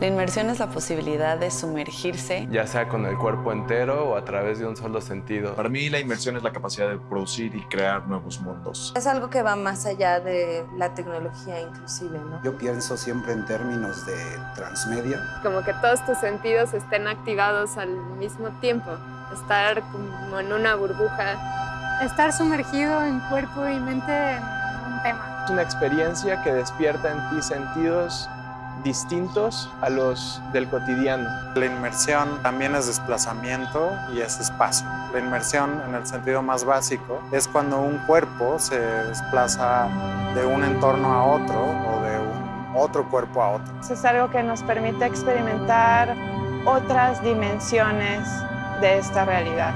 La inmersión es la posibilidad de sumergirse. Ya sea con el cuerpo entero o a través de un solo sentido. Para mí la inmersión es la capacidad de producir y crear nuevos mundos. Es algo que va más allá de la tecnología inclusive, ¿no? Yo pienso siempre en términos de transmedia. Como que todos tus sentidos estén activados al mismo tiempo. Estar como en una burbuja. Estar sumergido en cuerpo y mente en un tema. Es una experiencia que despierta en ti sentidos distintos a los del cotidiano. La inmersión también es desplazamiento y es espacio. La inmersión, en el sentido más básico, es cuando un cuerpo se desplaza de un entorno a otro o de un otro cuerpo a otro. Es algo que nos permite experimentar otras dimensiones de esta realidad.